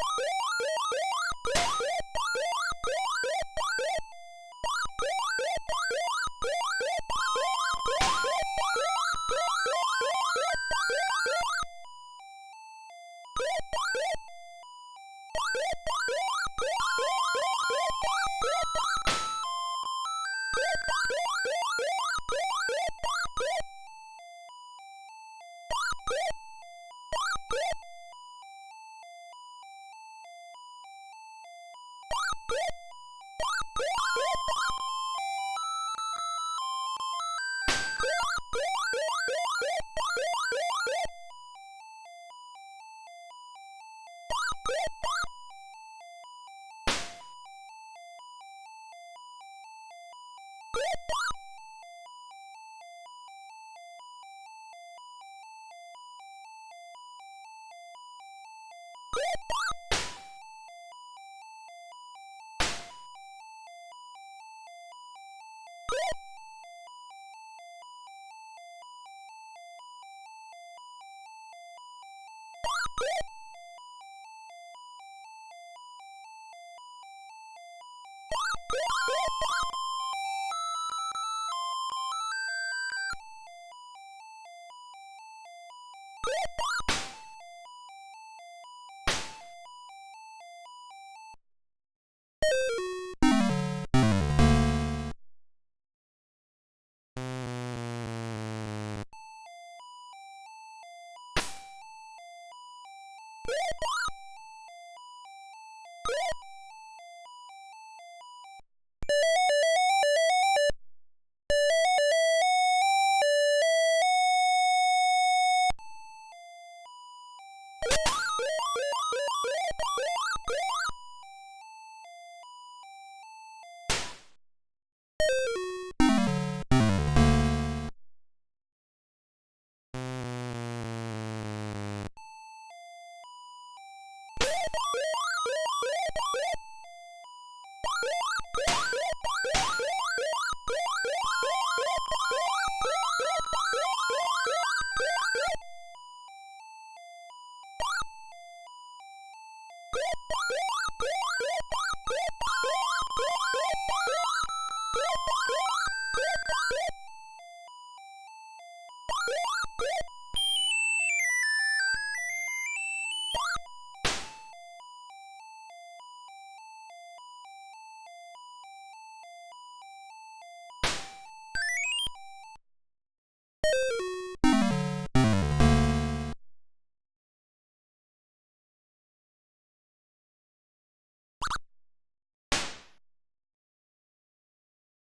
you you you